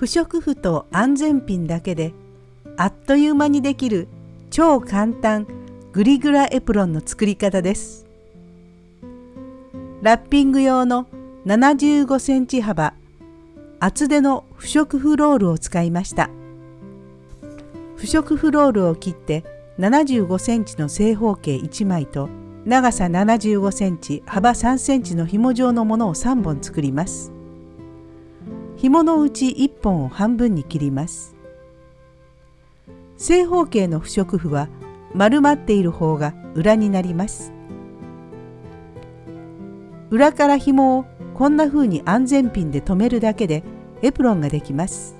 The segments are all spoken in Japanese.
不織布と安全ピンだけであっという間にできる超簡単グリグラエプロンの作り方です。ラッピング用の75センチ幅厚手の不織布ロールを使いました。不織布ロールを切って75センチの正方形1枚と長さ75センチ幅3センチの紐状のものを3本作ります。紐のうち1本を半分に切ります。正方形の不織布は丸まっている方が裏になります。裏から紐をこんな風に安全ピンで留めるだけでエプロンができます。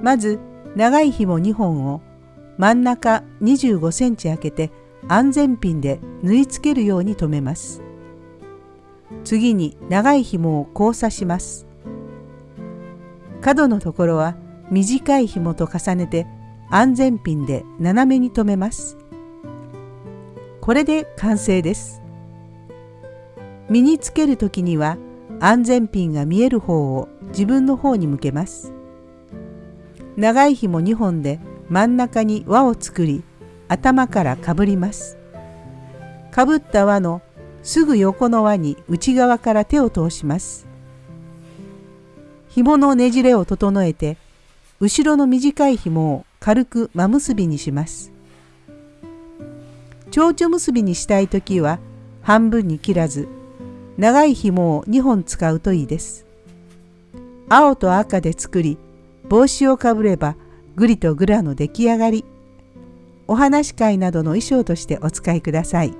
まず長い紐2本を真ん中25センチ開けて安全ピンで縫い付けるように留めます。次に長い紐を交差します。角のところは短い紐と重ねて安全ピンで斜めに留めます。これで完成です。身につける時には安全ピンが見える方を自分の方に向けます。長い紐2本で真ん中に輪を作り頭からかぶります。かぶった輪のすぐ横の輪に内側から手を通します。紐のねじれを整えて後ろの短い紐を軽く真結びにします。蝶々結びにしたい時は半分に切らず長い紐を2本使うといいです。青と赤で作り帽子をかぶればグリとグラの出来上がり。お話会などの衣装としてお使いください。